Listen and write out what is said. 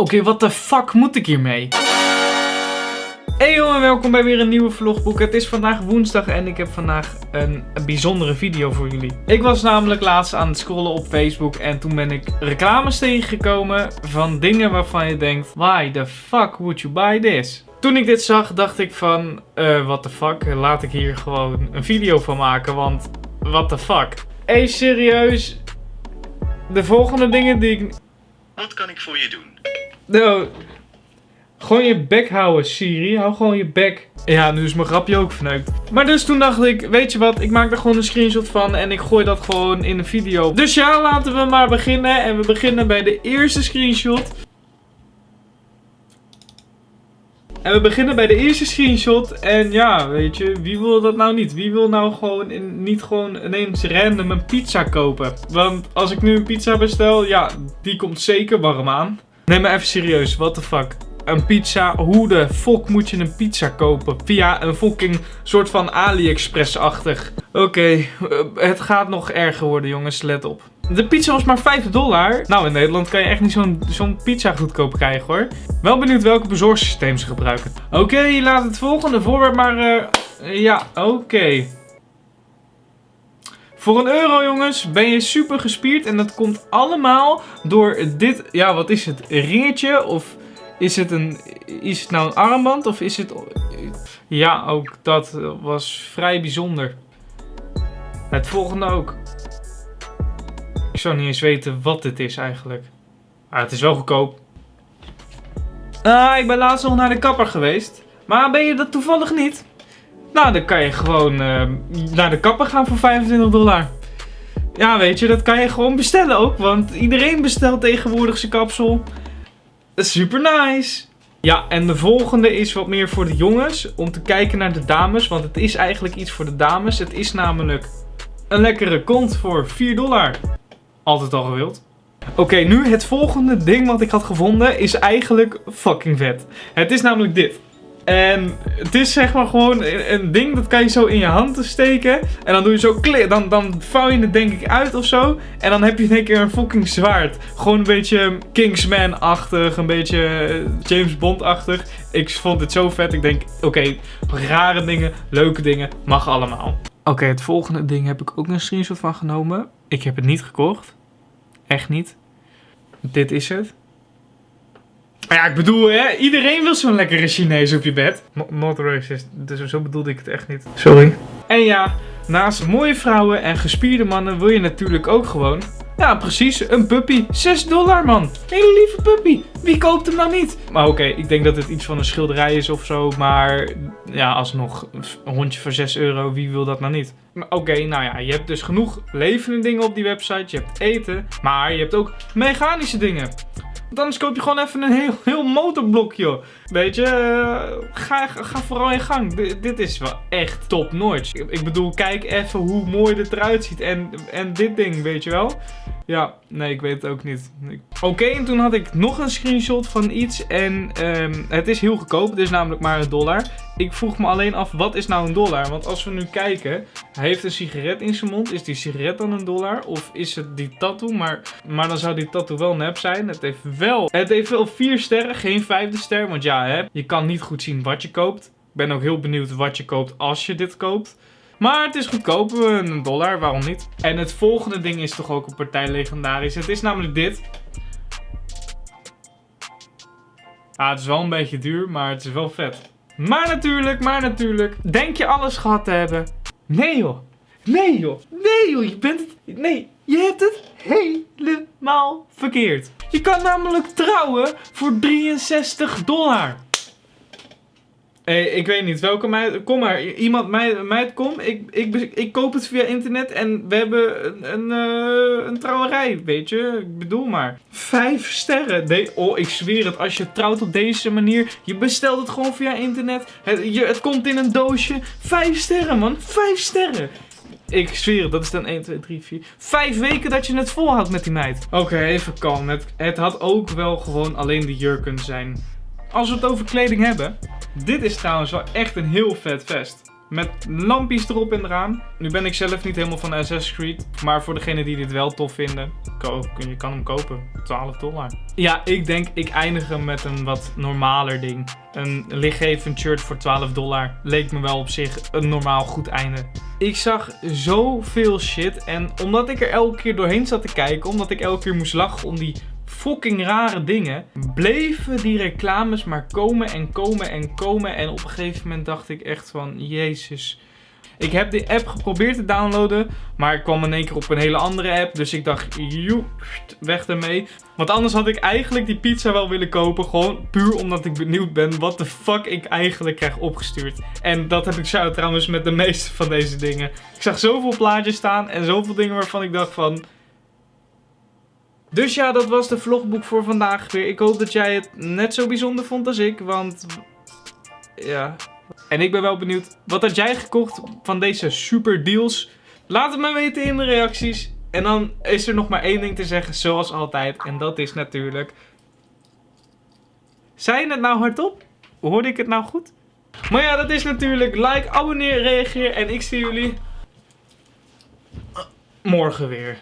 Oké, wat de fuck moet ik hiermee? Hey jongen, welkom bij weer een nieuwe vlogboek. Het is vandaag woensdag en ik heb vandaag een, een, bijzondere video voor jullie. Ik was namelijk laatst aan het scrollen op Facebook en toen ben ik reclames tegengekomen van dingen waarvan je denkt, why the fuck would you buy this? Toen ik dit zag, dacht ik van, uh, what the fuck, laat ik hier gewoon een video van maken, want what the fuck. Hey, serieus, de volgende dingen die ik... Wat kan ik voor je doen? Nou, gewoon je bek houden, Siri. Hou gewoon je bek. Ja, nu is mijn grapje ook verneukt. Maar dus toen dacht ik, weet je wat, ik maak er gewoon een screenshot van en ik gooi dat gewoon in een video. Dus ja, laten we maar beginnen. En we beginnen bij de eerste screenshot. En we beginnen bij de eerste screenshot. En ja, weet je, wie wil dat nou niet? Wie wil nou gewoon in, niet gewoon ineens random een pizza kopen? Want als ik nu een pizza bestel, ja, die komt zeker warm aan. Neem me even serieus, what the fuck een pizza. Hoe de fuck moet je een pizza kopen? Via een fucking soort van AliExpress-achtig. Oké, eh, het gaat nog erger worden jongens, let op. De pizza was maar 5 dollar. Nou, in Nederland kan je echt niet zo'n pizza goedkoop krijgen hoor. Wel benieuwd welke bezorgsysteem ze gebruiken. Oké, laat het volgende voorwerp maar... Uh, ja, oké. Voor een euro jongens ben je super gespierd en dat komt allemaal door dit, ja wat is het, ringetje of is het, een, is het nou een armband of is het... Ja, ook dat was vrij bijzonder. Het volgende ook. Ik zou niet eens weten wat dit is eigenlijk. Maar het is wel goedkoop. Ah, ik ben laatst nog naar de kapper geweest. Maar ben je dat toevallig niet? Nou, dan kan je gewoon uh, naar de kapper gaan voor 25 dollar. Ja, weet je, dat kan je gewoon bestellen ook. Want iedereen bestelt tegenwoordig zijn kapsel. Super nice. Ja, en de volgende is wat meer voor de jongens. Om te kijken naar de dames. Want het is eigenlijk iets voor de dames. Het is namelijk een lekkere kont voor 4 dollar. Altijd al gewild. Oké, nu het volgende ding wat ik had gevonden is eigenlijk fucking vet. Het is namelijk dit. En het is zeg maar gewoon een ding dat kan je zo in je hand steken. En dan doe je zo klik. Dan, dan vouw je het denk ik uit of zo. En dan heb je in één keer een fucking zwaard. Gewoon een beetje Kingsman-achtig. Een beetje eh, James Bond-achtig. Ik vond het zo vet. Ik denk, oké, rare dingen, leuke dingen, mag allemaal. Oké, het volgende ding heb ik ook een screenshot van genomen. Ik heb het niet gekocht. Echt niet. Dit is het. Maar ja, ik bedoel, hè, iedereen wil zo'n lekkere Chinees op je bed. not racist, dus zo bedoelde ik het echt niet. Sorry. En ja, naast mooie vrouwen en gespierde mannen wil je natuurlijk ook gewoon... Ja, precies, een puppy. 6 dollar, man. Hele lieve puppy. Wie koopt hem nou niet? Maar oké, ik denk dat het iets van een schilderij is of zo. Maar ja, alsnog, een hondje voor 6 euro, wie wil dat nou niet? Oké, nou ja, je hebt dus genoeg levende dingen op die website. Je hebt eten, maar je hebt ook mechanische dingen. Anders koop je gewoon even een heel, heel motorblokje. Weet je, uh, ga, ga vooral in gang. dit is wel echt top notch. Ik bedoel, kijk even hoe mooi dit eruit ziet. En, en dit ding, weet je wel. Ja, nee, ik weet het ook niet. Oké, en toen had ik nog een screenshot van iets. En um, het is heel goedkoop. Het is namelijk maar een dollar. Ik vroeg me alleen af, wat is nou een dollar? Want als we nu kijken, hij heeft een sigaret in zijn mond. Is die sigaret dan een dollar? Of is het die tattoo? Maar, maar dan zou die tattoo wel nep zijn. Het heeft wel, het heeft wel vier sterren, geen vijfde ster. Want ja, je kan niet goed zien wat je koopt. Ik ben ook heel benieuwd wat je koopt als je dit koopt. Maar het is goedkoop, een dollar, waarom niet? En het volgende ding is toch ook een partij legendarisch. Het is namelijk dit. Ah, het is wel een beetje duur, maar het is wel vet. Maar natuurlijk, maar natuurlijk, denk je alles gehad te hebben? Nee joh. Nee joh. Nee joh, je bent het... Nee, je hebt het helemaal verkeerd. Je kan namelijk trouwen voor 63 dollar. Hey, ik weet niet, welke meid... Kom maar, iemand, meid, meid kom. Ik, ik, ik koop het via internet en we hebben een, een, uh, een trouwerij, weet je. Ik bedoel maar. Vijf sterren. Oh, ik zweer het. Als je trouwt op deze manier, je bestelt het gewoon via internet. Het, je, het komt in een doosje. Vijf sterren, man. Vijf sterren. Ik zweer het, dat is dan 1, 2, 3, 4. Vijf weken dat je het volhoudt met die meid. Oké, even kalm. Het, het had ook wel gewoon alleen de jurk kunnen zijn. Als we het over kleding hebben. Dit is trouwens wel echt een heel vet vest. Met lampjes erop en eraan. Nu ben ik zelf niet helemaal van Assassin's Creed. Maar voor degenen die dit wel tof vinden, je kan hem kopen. 12 dollar. Ja, ik denk ik eindig hem met een wat normaler ding. Een lichtgevend shirt voor 12 dollar. Leek me wel op zich een normaal goed einde. Ik zag zoveel shit. En omdat ik er elke keer doorheen zat te kijken. Omdat ik elke keer moest lachen om die fucking rare dingen. Bleven die reclames maar komen en komen en komen. En op een gegeven moment dacht ik echt van... Jezus. Ik heb die app geprobeerd te downloaden. Maar ik kwam in één keer op een hele andere app. Dus ik dacht, joep, weg ermee. Want anders had ik eigenlijk die pizza wel willen kopen. Gewoon puur omdat ik benieuwd ben wat de fuck ik eigenlijk krijg opgestuurd. En dat heb ik zo trouwens met de meeste van deze dingen. Ik zag zoveel plaatjes staan en zoveel dingen waarvan ik dacht van... Dus ja, dat was de vlogboek voor vandaag weer. Ik hoop dat jij het net zo bijzonder vond als ik, want... Ja... En ik ben wel benieuwd, wat had jij gekocht van deze super deals? Laat het me weten in de reacties. En dan is er nog maar één ding te zeggen, zoals altijd. En dat is natuurlijk... Zei je het nou hardop? Hoorde ik het nou goed? Maar ja, dat is natuurlijk like, abonneer, reageer. En ik zie jullie morgen weer.